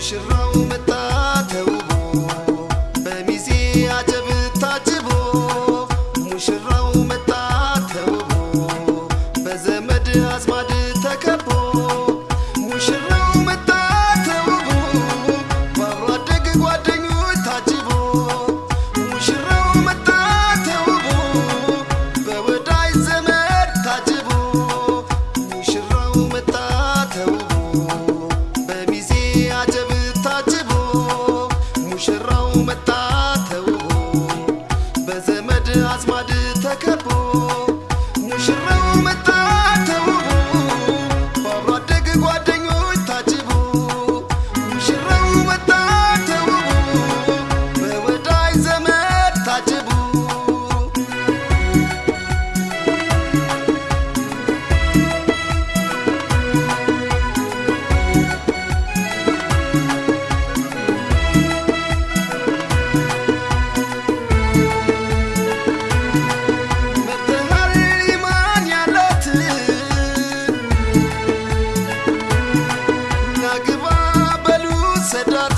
شراوم الطريق the door.